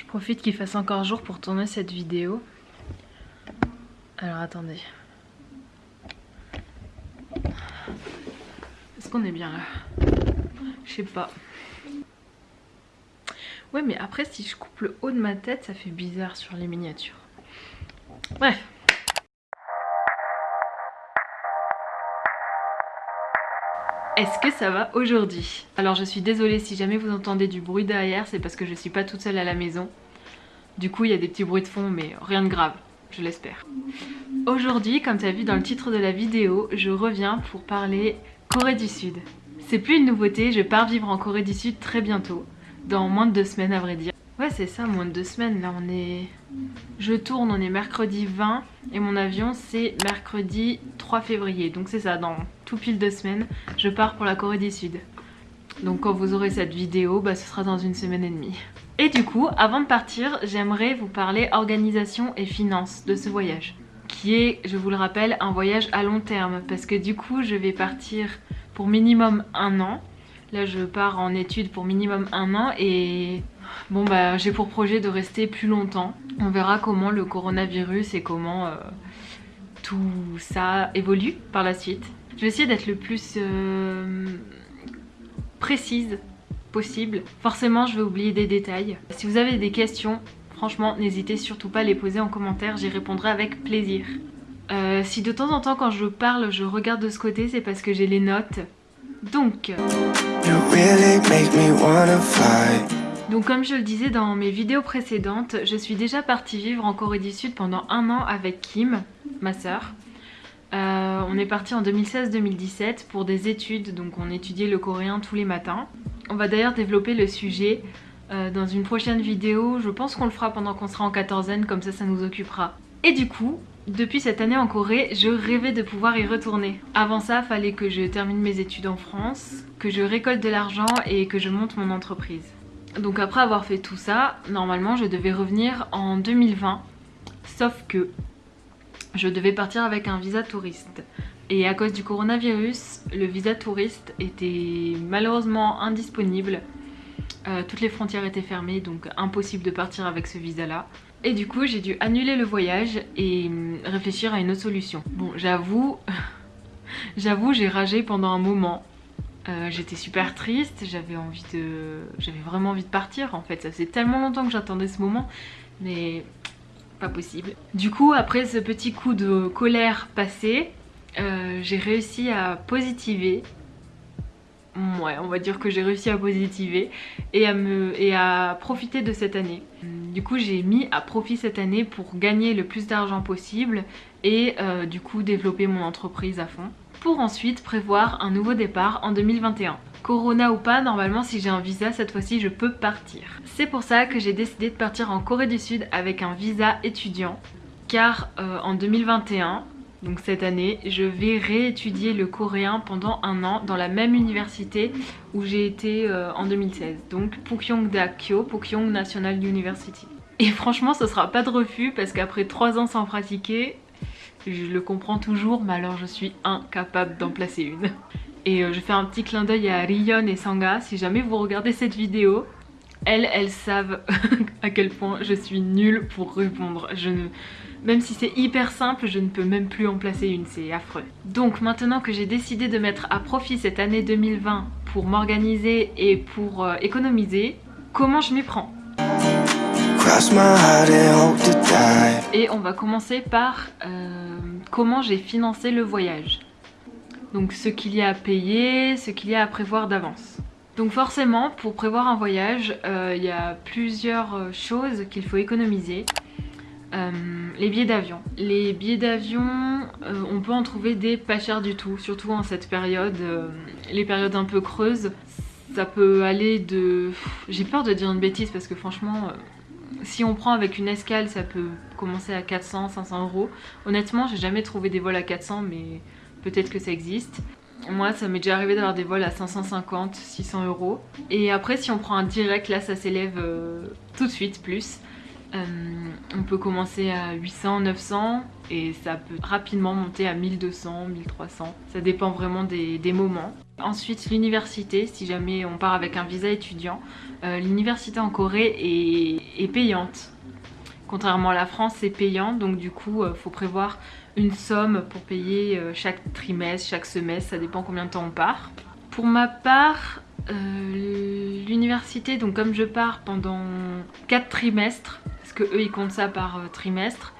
Je profite qu'il fasse encore jour pour tourner cette vidéo. Alors attendez. Est-ce qu'on est bien là? Je sais pas. Ouais mais après si je coupe le haut de ma tête ça fait bizarre sur les miniatures. Bref. Est-ce que ça va aujourd'hui? Alors je suis désolée si jamais vous entendez du bruit derrière, c'est parce que je suis pas toute seule à la maison. Du coup il y a des petits bruits de fond mais rien de grave, je l'espère. Aujourd'hui, comme tu as vu dans le titre de la vidéo, je reviens pour parler Corée du Sud. C'est plus une nouveauté, je pars vivre en Corée du Sud très bientôt, dans moins de deux semaines à vrai dire. Ouais c'est ça, moins de deux semaines, là on est... Je tourne, on est mercredi 20 et mon avion c'est mercredi 3 février. Donc c'est ça, dans tout pile deux semaines, je pars pour la Corée du Sud. Donc quand vous aurez cette vidéo, bah, ce sera dans une semaine et demie. Et du coup, avant de partir, j'aimerais vous parler organisation et finances de ce voyage. Qui est, je vous le rappelle, un voyage à long terme. Parce que du coup, je vais partir pour minimum un an. Là, je pars en études pour minimum un an et Bon bah j'ai pour projet de rester plus longtemps. On verra comment le coronavirus et comment euh, tout ça évolue par la suite. Je vais essayer d'être le plus euh, précise possible. Forcément je vais oublier des détails. Si vous avez des questions, franchement n'hésitez surtout pas à les poser en commentaire, j'y répondrai avec plaisir. Euh, si de temps en temps quand je parle je regarde de ce côté c'est parce que j'ai les notes. Donc... Donc comme je le disais dans mes vidéos précédentes, je suis déjà partie vivre en Corée du Sud pendant un an avec Kim, ma sœur. Euh, on est parti en 2016-2017 pour des études, donc on étudiait le coréen tous les matins. On va d'ailleurs développer le sujet euh, dans une prochaine vidéo, je pense qu'on le fera pendant qu'on sera en quatorzaine, comme ça ça nous occupera. Et du coup, depuis cette année en Corée, je rêvais de pouvoir y retourner. Avant ça, fallait que je termine mes études en France, que je récolte de l'argent et que je monte mon entreprise. Donc après avoir fait tout ça, normalement je devais revenir en 2020. Sauf que je devais partir avec un visa touriste. Et à cause du coronavirus, le visa touriste était malheureusement indisponible. Euh, toutes les frontières étaient fermées, donc impossible de partir avec ce visa-là. Et du coup, j'ai dû annuler le voyage et hum, réfléchir à une autre solution. Bon, j'avoue, j'avoue, j'ai ragé pendant un moment. Euh, j'étais super triste, j'avais envie de... J'avais vraiment envie de partir en fait, ça faisait tellement longtemps que j'attendais ce moment, mais pas possible. Du coup, après ce petit coup de colère passé, euh, j'ai réussi à positiver. Ouais, on va dire que j'ai réussi à positiver et à, profiter de cette année. Du coup, j'ai mis à profit cette année pour gagner le plus d'argent possible et euh, du coup développer mon entreprise à fond pour ensuite prévoir un nouveau départ en 2021. Corona ou pas, normalement si j'ai un visa cette fois-ci je peux partir. C'est pour ça que j'ai décidé de partir en Corée du Sud avec un visa étudiant car euh, en 2021 donc cette année, je vais réétudier le coréen pendant un an dans la même université où j'ai été euh, en 2016. Donc Pukyongda Kyo, Pukyong National University. Et franchement, ce sera pas de refus parce qu'après 3 ans sans pratiquer, je le comprends toujours, mais alors je suis incapable d'en placer une. Et euh, je fais un petit clin d'œil à Rion et Sanga, si jamais vous regardez cette vidéo, elles, elles savent à quel point je suis nulle pour répondre. Même si c'est hyper simple, je ne peux même plus en placer une, c'est affreux. Donc maintenant que j'ai décidé de mettre à profit cette année 2020 pour m'organiser et pour euh, économiser, comment je m'y prends? Et on va commencer par euh, comment j'ai financé le voyage. Donc ce qu'il y a à payer, ce qu'il y a à prévoir d'avance. Donc forcément, pour prévoir un voyage, euh, il y a plusieurs euh, choses qu'il faut économiser. les billets d'avion. Les billets d'avion, on peut en trouver des pas chers du tout, surtout en cette période, les périodes un peu creuses. Ça peut aller de... J'ai peur de dire une bêtise parce que franchement, si on prend avec une escale, ça peut commencer à 400, 500 euros. Honnêtement, j'ai jamais trouvé des vols à 400, mais peut-être que ça existe. Moi, ça m'est déjà arrivé d'avoir des vols à 550, 600 euros. Et après, si on prend un direct, là, ça s'élève euh, tout de suite plus. Euh, on peut commencer à 800, 900 et ça peut rapidement monter à 1200, 1300. Ça dépend vraiment des, des moments. Ensuite l'université, si jamais on part avec un visa étudiant, euh, l'université en Corée est, payante. Contrairement à la France, c'est payant, donc du coup, il euh, faut prévoir une somme pour payer euh, chaque trimestre, chaque semestre, ça dépend combien de temps on part. Pour ma part, l'université, donc comme je pars pendant 4 trimestres, parce que eux ils comptent ça par trimestre,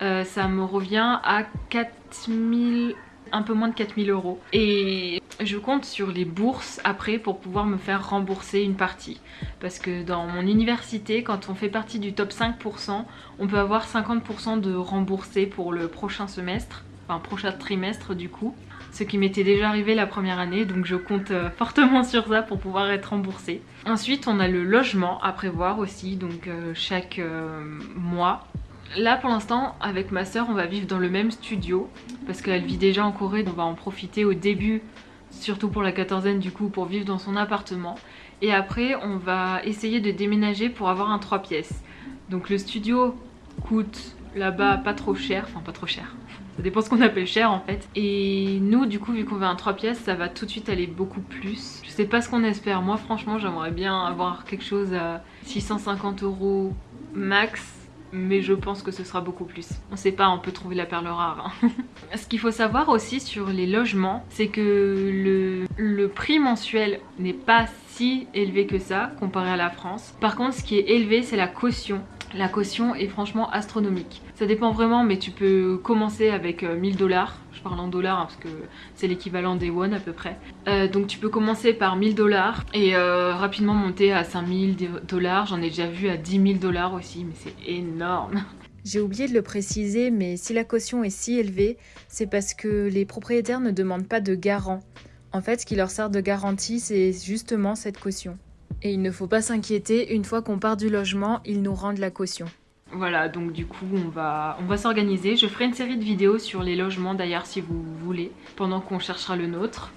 ça me revient à 4000 un peu moins de 4000 euros. Et je compte sur les bourses après pour pouvoir me faire rembourser une partie. Parce que dans mon université, quand on fait partie du top 5%, on peut avoir 50% de remboursé pour le prochain semestre, enfin prochain trimestre du coup. Ce qui m'était déjà arrivé la première année, donc je compte euh, fortement sur ça pour pouvoir être remboursé. Ensuite, on a le logement à prévoir aussi, donc euh, chaque euh, mois Là pour l'instant avec ma soeur on va vivre dans le même studio parce qu'elle vit déjà en Corée donc on va en profiter au début surtout pour la quatorzaine du coup pour vivre dans son appartement. Et après on va essayer de déménager pour avoir un 3 pièces. Donc le studio coûte là-bas pas trop cher, enfin pas trop cher. Ça dépend ce qu'on appelle cher en fait. Et nous du coup vu qu'on veut un 3 pièces ça va tout de suite aller beaucoup plus. Je sais pas ce qu'on espère. Moi franchement j'aimerais bien avoir quelque chose à 650 euros max mais je pense que ce sera beaucoup plus. On sait pas, on peut trouver la perle rare. Hein. ce qu'il faut savoir aussi sur les logements, c'est que le, le prix mensuel n'est pas si élevé que ça comparé à la France. Par contre, ce qui est élevé, c'est la caution. La caution est franchement astronomique. Ça dépend vraiment, mais tu peux commencer avec 1000 euh, dollars. Je parle en dollars hein, parce que c'est l'équivalent des won à peu près. Euh, donc tu peux commencer par 1000 dollars et euh, rapidement monter à 5000 dollars. J'en ai déjà vu à 10 000 dollars aussi, mais c'est énorme. J'ai oublié de le préciser, mais si la caution est si élevée, c'est parce que les propriétaires ne demandent pas de garant. En fait, ce qui leur sert de garantie, c'est justement cette caution. Et il ne faut pas s'inquiéter, une fois qu'on part du logement, ils nous rendent la caution. Voilà, donc du coup, on va, on va s'organiser. Je ferai une série de vidéos sur les logements d'ailleurs si vous voulez, pendant qu'on cherchera le nôtre.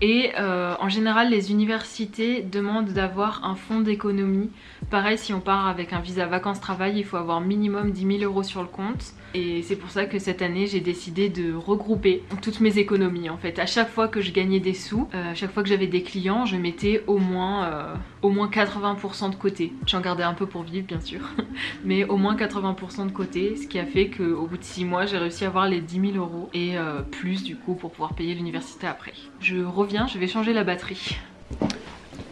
Et euh, en général, les universités demandent d'avoir un fonds d'économie. Pareil, si on part avec un visa vacances-travail, il faut avoir minimum 10 000 euros sur le compte. Et c'est pour ça que cette année, j'ai décidé de regrouper toutes mes économies. En fait, à chaque fois que je gagnais des sous, euh, à chaque fois que j'avais des clients, je mettais au moins, euh, au moins 80% de côté. J'en gardais un peu pour vivre, bien sûr, mais au moins 80% de côté, ce qui a fait qu'au bout de 6 mois, j'ai réussi à avoir les 10 000 euros et plus du coup pour pouvoir payer l'université après. Je reviens je vais changer la batterie.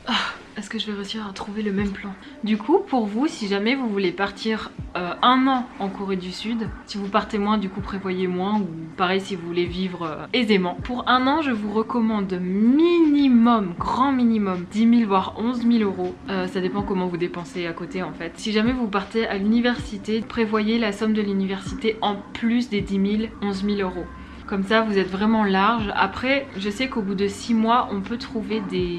Ah, est-ce que je vais réussir à trouver le même plan Du coup, pour vous, si jamais vous voulez partir euh, un an en Corée du Sud, si vous partez moins, du coup prévoyez moins, ou pareil si vous voulez vivre euh, aisément. Pour un an, je vous recommande minimum, grand minimum, 10 000 voire 11 000 euros. Euh, ça dépend comment vous dépensez à côté en fait. Si jamais vous partez à l'université, prévoyez la somme de l'université en plus des 10 000, 11 000 euros. Comme ça, vous êtes vraiment large. Après, je sais qu'au bout de 6 mois, on peut trouver des,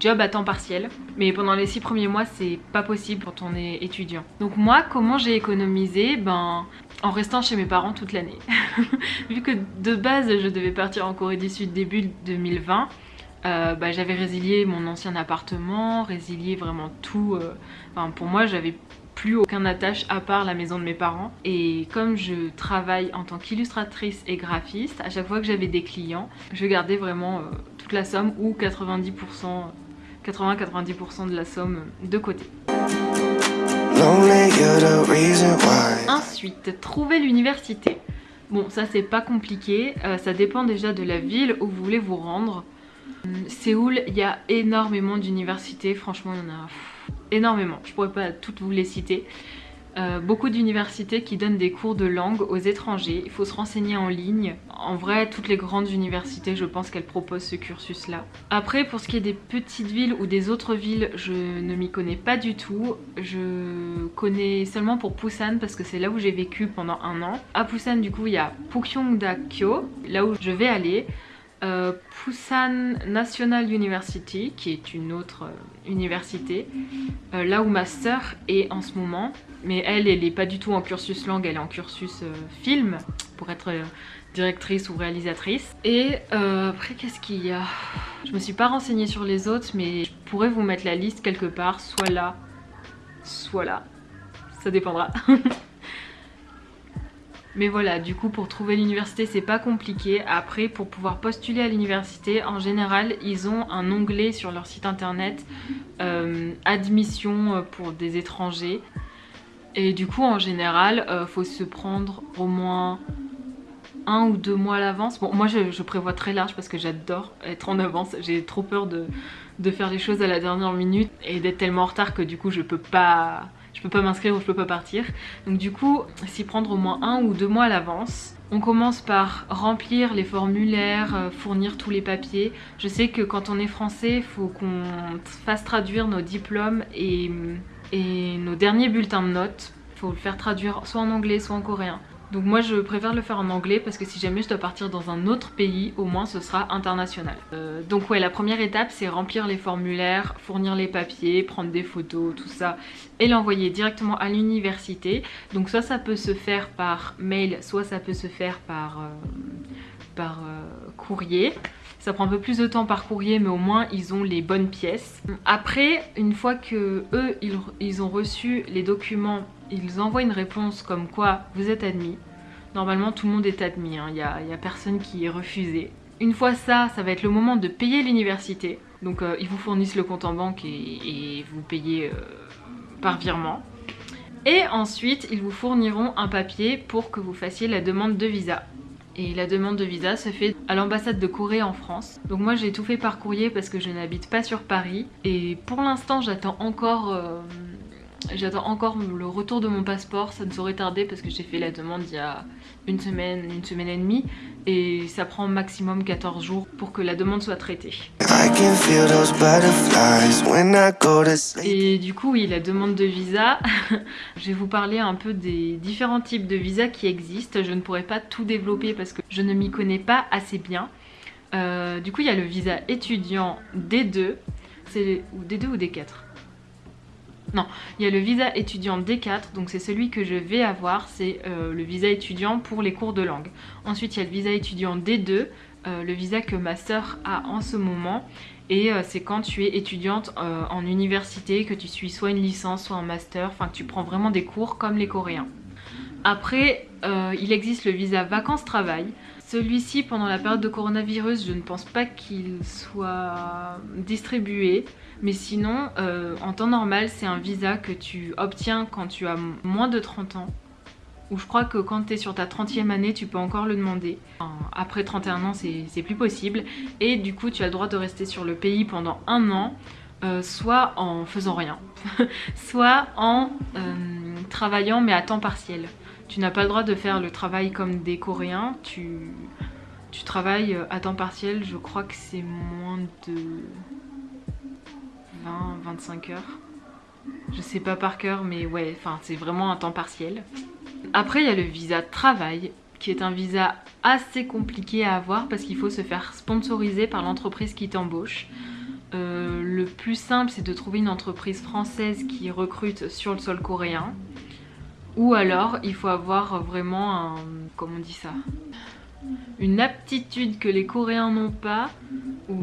jobs à temps partiel. Mais pendant les 6 premiers mois, c'est pas possible quand on est étudiant. Donc moi, comment j'ai économisé? Ben, en restant chez mes parents toute l'année. Vu que de base, je devais partir en Corée du Sud début 2020, euh, bah, j'avais résilié mon ancien appartement, résilié vraiment tout. Euh, enfin, pour moi, j'avais plus aucun attache à part la maison de mes parents. Et comme je travaille en tant qu'illustratrice et graphiste, à chaque fois que j'avais des clients, je gardais vraiment euh, toute la somme ou 90%, 80-90% de la somme de côté. Ensuite, trouver l'université. Bon, ça c'est pas compliqué, euh, ça dépend déjà de la ville où vous voulez vous rendre. Hum, Séoul, il y a énormément d'universités, franchement il y en a énormément, je pourrais pas toutes vous les citer. Euh, beaucoup d'universités qui donnent des cours de langue aux étrangers, il faut se renseigner en ligne. En vrai, toutes les grandes universités, je pense qu'elles proposent ce cursus-là. Après, pour ce qui est des petites villes ou des autres villes, je ne m'y connais pas du tout. Je connais seulement pour Busan parce que c'est là où j'ai vécu pendant un an. À Busan, du coup, il y a Pukyongda-kyo, là où je vais aller. Euh, Busan National University, qui est une autre euh, université, euh, là où ma sœur est en ce moment. Mais elle, elle n'est pas du tout en cursus langue, elle est en cursus film, pour être directrice ou réalisatrice. Et après, qu'est-ce qu'il y a? Je me suis pas renseignée sur les autres, mais je pourrais vous mettre la liste quelque part, soit là, soit là. Ça dépendra. Mais voilà, du coup pour trouver l'université c'est pas compliqué. Après pour pouvoir postuler à l'université, en général ils ont un onglet sur leur site internet euh, admission pour des étrangers. Et du coup en général euh, faut se prendre au moins un ou deux mois à l'avance. Bon moi je, prévois très large parce que j'adore être en avance. J'ai trop peur de, de faire les choses à la dernière minute et d'être tellement en retard que du coup je peux pas je peux pas m'inscrire ou je peux pas partir. Donc du coup, s'y prendre au moins un ou deux mois à l'avance. On commence par remplir les formulaires, euh, fournir tous les papiers. Je sais que quand on est français, faut qu'on fasse traduire nos diplômes et, et nos derniers bulletins de notes. Il faut le faire traduire soit en anglais, soit en coréen. Donc moi je préfère le faire en anglais parce que si jamais je dois partir dans un autre pays, au moins ce sera international. Euh, donc ouais, la première étape c'est remplir les formulaires, fournir les papiers, prendre des photos, tout ça et l'envoyer directement à l'université. Donc soit ça peut se faire par mail, soit ça peut se faire par, euh, euh, courrier. Ça prend un peu plus de temps par courrier, mais au moins ils ont les bonnes pièces. Après, une fois que eux, ils, ont reçu les documents, ils envoient une réponse comme quoi vous êtes admis. Normalement, tout le monde est admis, hein. il n'y a, personne qui est refusé. Une fois ça, ça va être le moment de payer l'université. Donc euh, ils vous fournissent le compte en banque et, vous payez euh, par virement. Et ensuite, ils vous fourniront un papier pour que vous fassiez la demande de visa et la demande de visa se fait à l'ambassade de Corée en France. Donc moi j'ai tout fait par courrier parce que je n'habite pas sur Paris et pour l'instant j'attends encore... Euh, j'attends encore le retour de mon passeport, ça ne saurait tarder parce que j'ai fait la demande il y a une semaine, une semaine et demie et ça prend maximum 14 jours pour que la demande soit traitée. Et du coup, oui, la demande de visa, je vais vous parler un peu des différents types de visas qui existent. Je ne pourrais pas tout développer parce que je ne m'y connais pas assez bien. Euh, du coup, il y a le visa étudiant D2, c'est ou D2 ou D4 non, il y a le visa étudiant D4, donc c'est celui que je vais avoir, c'est euh, le visa étudiant pour les cours de langue. Ensuite, il y a le visa étudiant D2, euh, le visa que ma sœur a en ce moment. Et euh, c'est quand tu es étudiante en université, que tu suis soit une licence, soit un master, enfin que tu prends vraiment des cours comme les Coréens. Après, il existe le visa vacances-travail. Celui-ci, pendant la période de coronavirus, je ne pense pas qu'il soit distribué. Mais sinon, euh, en temps normal, c'est un visa que tu obtiens quand tu as moins de 30 ans. Ou je crois que quand tu es sur ta 30e année, tu peux encore le demander. Après 31 ans, c'est plus possible. Et du coup, tu as le droit de rester sur le pays pendant un an. Euh, soit en faisant rien, soit en euh, travaillant mais à temps partiel. Tu n'as pas le droit de faire le travail comme des Coréens, tu, travailles à temps partiel, je crois que c'est moins de 20, 25 heures. Je sais pas par cœur, mais ouais, c'est vraiment un temps partiel. Après, il y a le visa travail, qui est un visa assez compliqué à avoir parce qu'il faut se faire sponsoriser par l'entreprise qui t'embauche. Euh, le plus simple, c'est de trouver une entreprise française qui recrute sur le sol coréen. Ou alors, il faut avoir vraiment un... comment on dit ça? Une aptitude que les Coréens n'ont pas, ou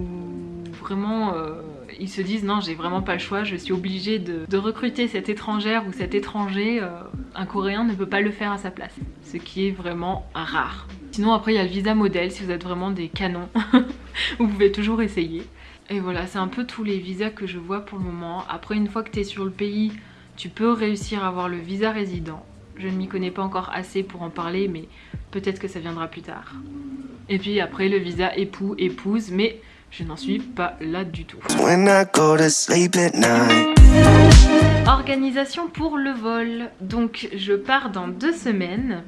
vraiment... Euh, ils se disent non j'ai vraiment pas le choix, je suis obligée de, recruter cette étrangère ou cet étranger, euh, un coréen ne peut pas le faire à sa place, ce qui est vraiment rare. Sinon après il y a le visa modèle si vous êtes vraiment des canons, vous pouvez toujours essayer. Et voilà c'est un peu tous les visas que je vois pour le moment. Après une fois que tu es sur le pays, tu peux réussir à avoir le visa résident. Je ne m'y connais pas encore assez pour en parler mais peut-être que ça viendra plus tard. Et puis après le visa époux, épouse, mais je n'en suis pas là du tout. Organisation pour le vol. Donc je pars dans deux semaines.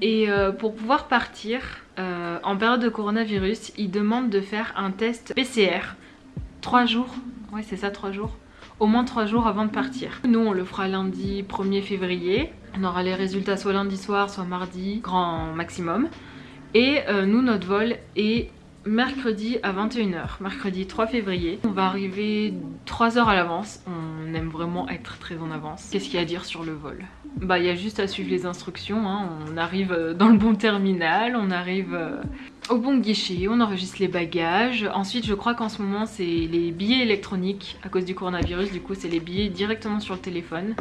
Et euh, pour pouvoir partir, euh, en période de coronavirus, ils demandent de faire un test PCR. Trois jours, ouais c'est ça, trois jours. Au moins trois jours avant de partir. Nous on le fera lundi 1er février. On aura les résultats soit lundi soir, soit mardi, grand maximum. Et euh, nous notre vol est mercredi à 21h, mercredi 3 février. On va arriver 3 heures à l'avance, on aime vraiment être très en avance. Qu'est-ce qu'il y a à dire sur le vol? Bah il y a juste à suivre les instructions, hein. on arrive euh, dans le bon terminal, on arrive euh, au bon guichet, on enregistre les bagages. Ensuite je crois qu'en ce moment c'est les billets électroniques à cause du coronavirus, du coup c'est les billets directement sur le téléphone.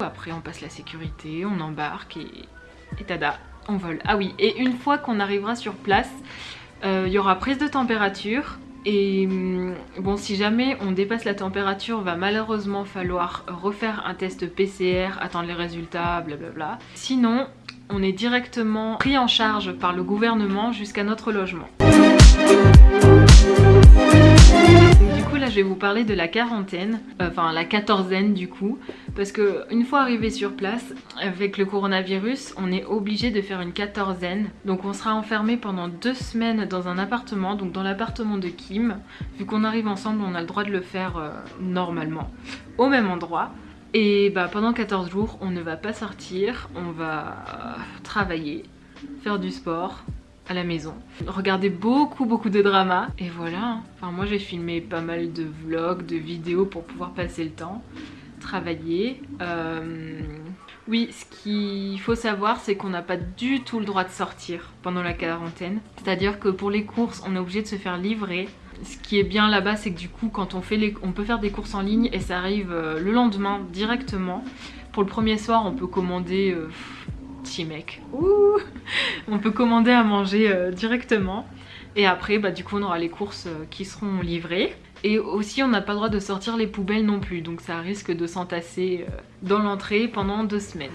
Après on passe la sécurité, on embarque et, tada on vole. Ah oui, et une fois qu'on arrivera sur place, euh, il y aura prise de température. Et hum, bon, si jamais on dépasse la température, va malheureusement falloir refaire un test PCR, attendre les résultats, blablabla. Sinon, on est directement pris en charge par le gouvernement jusqu'à notre logement. du coup là je vais vous parler de la quarantaine, euh, enfin la quatorzaine du coup, parce que une fois arrivé sur place, avec le coronavirus, on est obligé de faire une quatorzaine. Donc on sera enfermé pendant deux semaines dans un appartement, donc dans l'appartement de Kim. Vu qu'on arrive ensemble, on a le droit de le faire euh, normalement, au même endroit. Et bah, pendant 14 jours, on ne va pas sortir, on va travailler, faire du sport à la maison, regarder beaucoup beaucoup de dramas et voilà. Enfin moi j'ai filmé pas mal de vlogs, de vidéos pour pouvoir passer le temps, travailler. Euh, oui, ce qu'il faut savoir, c'est qu'on n'a pas du tout le droit de sortir pendant la quarantaine. C'est-à-dire que pour les courses, on est obligé de se faire livrer ce qui est bien là-bas, c'est que du coup, quand on fait les... on peut faire des courses en ligne et ça arrive euh, le lendemain directement. Pour le premier soir, on peut commander... Euh, mec. Ouh on peut commander à manger euh, directement. Et après, bah, du coup, on aura les courses qui seront livrées. Et aussi, on n'a pas le droit de sortir les poubelles non plus. Donc ça risque de s'entasser dans l'entrée pendant deux semaines.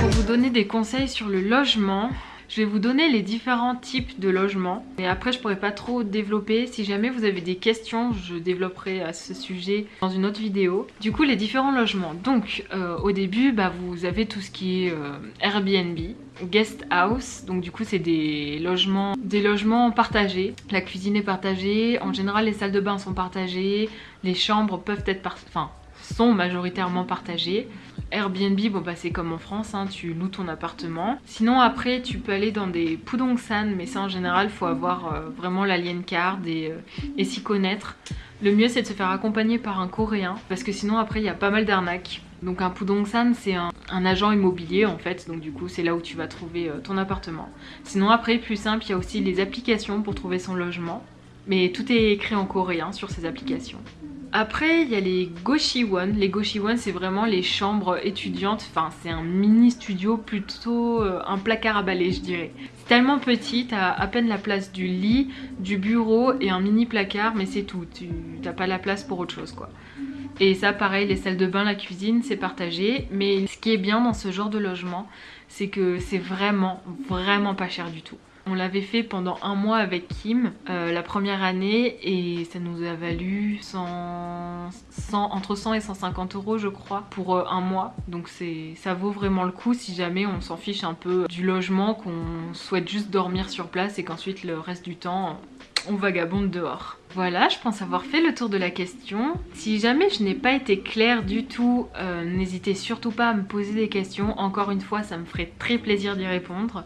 Pour vous donner des conseils sur le logement, je vais vous donner les différents types de logements. Et après, je pourrais pas trop développer. Si jamais vous avez des questions, je développerai à ce sujet dans une autre vidéo. Du coup, les différents logements. Donc, euh, au début, bah, vous avez tout ce qui est euh, Airbnb, guest house. Donc, du coup, c'est des logements, des logements partagés. La cuisine est partagée. En général, les salles de bain sont partagées. Les chambres peuvent être... Enfin, sont majoritairement partagées. Airbnb, bon bah c'est comme en France, hein, tu loues ton appartement. Sinon après tu peux aller dans des Pudongsan, mais ça en général faut avoir euh, vraiment l'alien card et, euh, et s'y connaître. Le mieux c'est de se faire accompagner par un coréen, parce que sinon après il y a pas mal d'arnaques. Donc un Pudongsan c'est un, agent immobilier en fait, donc du coup c'est là où tu vas trouver euh, ton appartement. Sinon après plus simple, il y a aussi les applications pour trouver son logement. Mais tout est écrit en coréen sur ces applications. Après, il y a les Goshiwon. Les Goshiwon, c'est vraiment les chambres étudiantes. Enfin, c'est un mini studio, plutôt euh, un placard à balai, je dirais. C'est tellement petit, t'as à peine la place du lit, du bureau et un mini placard, mais c'est tout. Tu n'as pas la place pour autre chose, quoi. Et ça, pareil, les salles de bain, la cuisine, c'est partagé. Mais ce qui est bien dans ce genre de logement, c'est que c'est vraiment, vraiment pas cher du tout. On l'avait fait pendant un mois avec Kim euh, la première année et ça nous a valu 100, entre 100 et 150 euros je crois pour euh, un mois. Donc ça vaut vraiment le coup si jamais on s'en fiche un peu du logement, qu'on souhaite juste dormir sur place et qu'ensuite le reste du temps on vagabonde dehors. Voilà, je pense avoir fait le tour de la question. Si jamais je n'ai pas été claire du tout, euh, n'hésitez surtout pas à me poser des questions. Encore une fois, ça me ferait très plaisir d'y répondre.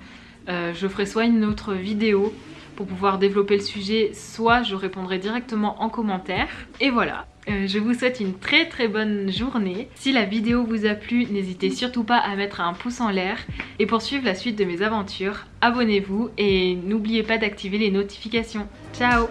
Euh, je ferai soit une autre vidéo pour pouvoir développer le sujet, soit je répondrai directement en commentaire. Et voilà, euh, je vous souhaite une très très bonne journée. Si la vidéo vous a plu, n'hésitez surtout pas à mettre un pouce en l'air. Et pour suivre la suite de mes aventures, abonnez-vous et n'oubliez pas d'activer les notifications. Ciao